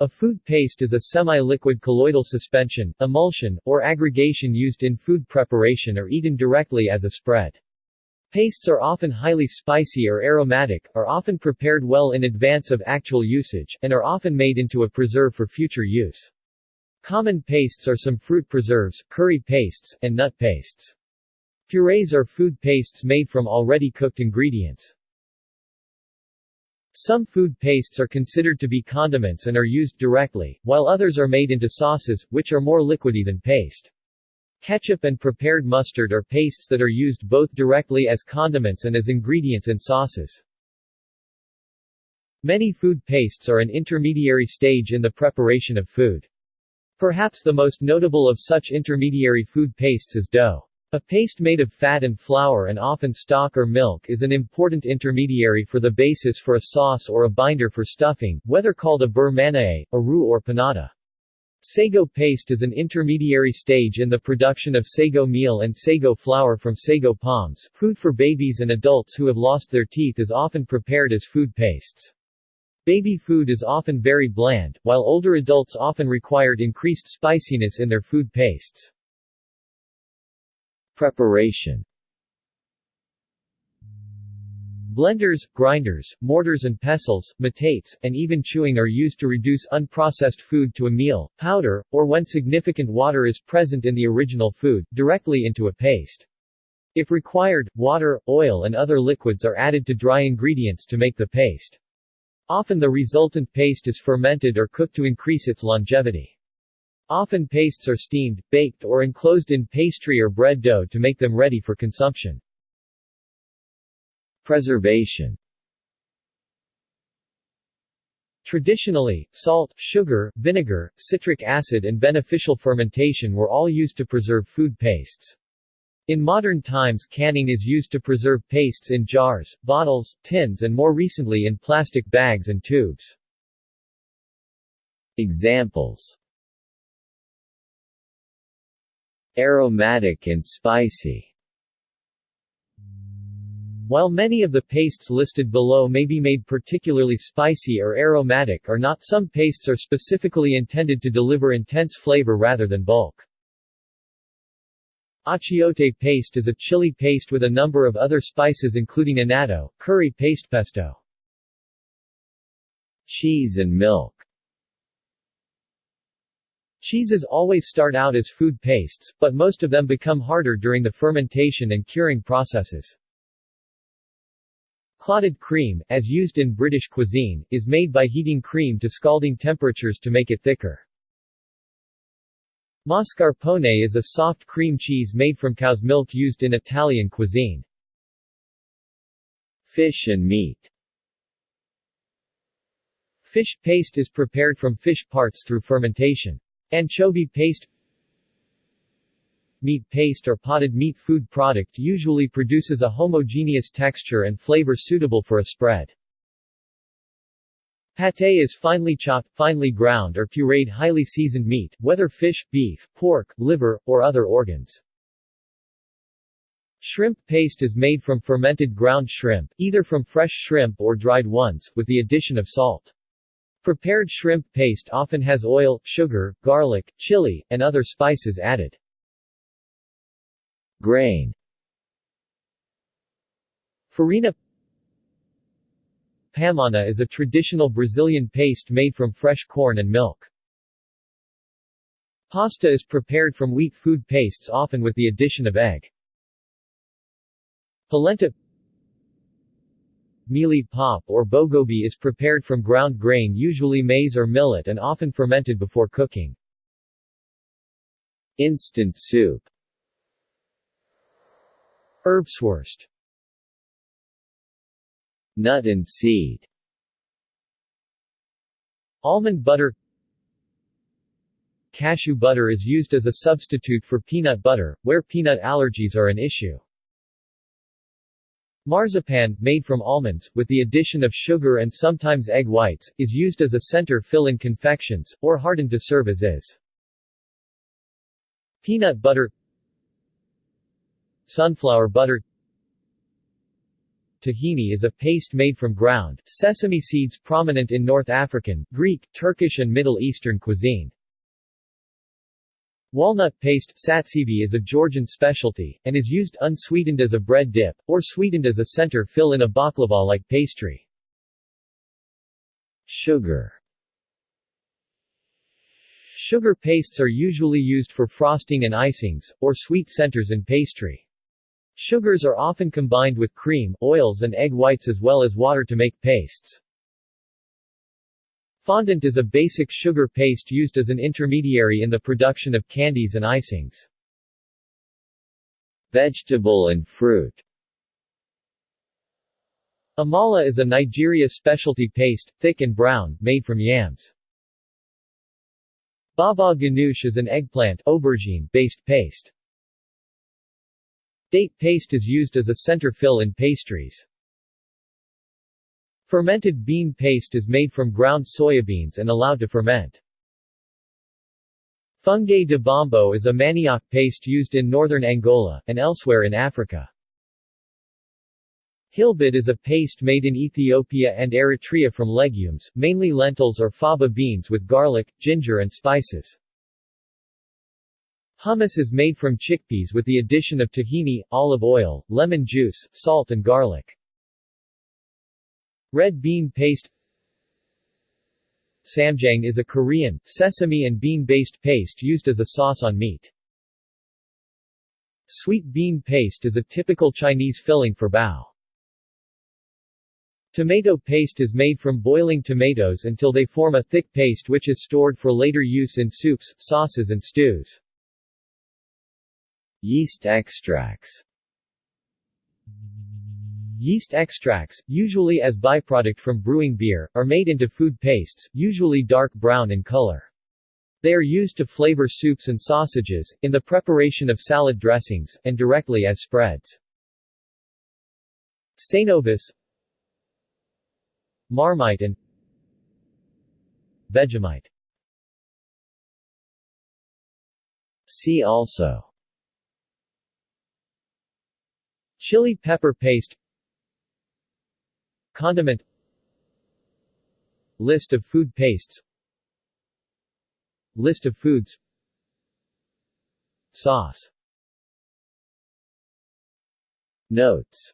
A food paste is a semi-liquid colloidal suspension, emulsion, or aggregation used in food preparation or eaten directly as a spread. Pastes are often highly spicy or aromatic, are often prepared well in advance of actual usage, and are often made into a preserve for future use. Common pastes are some fruit preserves, curry pastes, and nut pastes. Purees are food pastes made from already cooked ingredients. Some food pastes are considered to be condiments and are used directly, while others are made into sauces, which are more liquidy than paste. Ketchup and prepared mustard are pastes that are used both directly as condiments and as ingredients in sauces. Many food pastes are an intermediary stage in the preparation of food. Perhaps the most notable of such intermediary food pastes is dough. A paste made of fat and flour and often stock or milk is an important intermediary for the basis for a sauce or a binder for stuffing, whether called a beurre manié, a roux or panada. Sago paste is an intermediary stage in the production of sago meal and sago flour from sago palms. Food for babies and adults who have lost their teeth is often prepared as food pastes. Baby food is often very bland, while older adults often required increased spiciness in their food pastes. Preparation Blenders, grinders, mortars and pestles, metates, and even chewing are used to reduce unprocessed food to a meal, powder, or when significant water is present in the original food, directly into a paste. If required, water, oil and other liquids are added to dry ingredients to make the paste. Often the resultant paste is fermented or cooked to increase its longevity. Often pastes are steamed, baked or enclosed in pastry or bread dough to make them ready for consumption. Preservation Traditionally, salt, sugar, vinegar, citric acid and beneficial fermentation were all used to preserve food pastes. In modern times canning is used to preserve pastes in jars, bottles, tins and more recently in plastic bags and tubes. Examples Aromatic and spicy While many of the pastes listed below may be made particularly spicy or aromatic or not some pastes are specifically intended to deliver intense flavor rather than bulk. Achiote paste is a chili paste with a number of other spices including annatto, curry paste pesto. Cheese and milk Cheeses always start out as food pastes, but most of them become harder during the fermentation and curing processes. Clotted cream, as used in British cuisine, is made by heating cream to scalding temperatures to make it thicker. Mascarpone is a soft cream cheese made from cow's milk used in Italian cuisine. Fish and meat Fish paste is prepared from fish parts through fermentation. Anchovy paste Meat paste or potted meat food product usually produces a homogeneous texture and flavor suitable for a spread. Pâté is finely chopped, finely ground or pureed highly seasoned meat, whether fish, beef, pork, liver, or other organs. Shrimp paste is made from fermented ground shrimp, either from fresh shrimp or dried ones, with the addition of salt. Prepared shrimp paste often has oil, sugar, garlic, chili, and other spices added. Grain Farina Pamonha is a traditional Brazilian paste made from fresh corn and milk. Pasta is prepared from wheat food pastes often with the addition of egg. Polenta Mealie pap or bogobe is prepared from ground grain usually maize or millet and often fermented before cooking. Instant soup Erbswurst Nut and seed Almond butter Cashew butter is used as a substitute for peanut butter, where peanut allergies are an issue. Marzipan, made from almonds, with the addition of sugar and sometimes egg whites, is used as a center fill in confections, or hardened to serve as is. Peanut butter Sunflower butter tahini is a paste made from ground, sesame seeds prominent in North African, Greek, Turkish and Middle Eastern cuisine. Walnut paste satsivi is a Georgian specialty, and is used unsweetened as a bread dip, or sweetened as a center fill in a baklava-like pastry. Sugar Sugar pastes are usually used for frosting and icings, or sweet centers in pastry. Sugars are often combined with cream, oils and egg whites as well as water to make pastes. Fondant is a basic sugar paste used as an intermediary in the production of candies and icings. Vegetable and fruit Amala is a Nigeria specialty paste, thick and brown, made from yams. Baba ganoush is an eggplant aubergine-based paste. Date paste is used as a center fill in pastries. Fermented bean paste is made from ground soybeans and allowed to ferment. Fungue de bombo is a manioc paste used in northern Angola, and elsewhere in Africa. Hilbit is a paste made in Ethiopia and Eritrea from legumes, mainly lentils or faba beans with garlic, ginger and spices. Hummus is made from chickpeas with the addition of tahini, olive oil, lemon juice, salt and garlic. Red bean paste Samjang is a Korean, sesame and bean-based paste used as a sauce on meat. Sweet bean paste is a typical Chinese filling for bao. Tomato paste is made from boiling tomatoes until they form a thick paste which is stored for later use in soups, sauces and stews. Yeast extracts Yeast extracts, usually as byproduct from brewing beer, are made into food pastes, usually dark brown in color. They are used to flavor soups and sausages, in the preparation of salad dressings, and directly as spreads. Cenovis Marmite and Vegemite See also Chili pepper paste Condiment. List of food pastes. List of foods. Sauce. Notes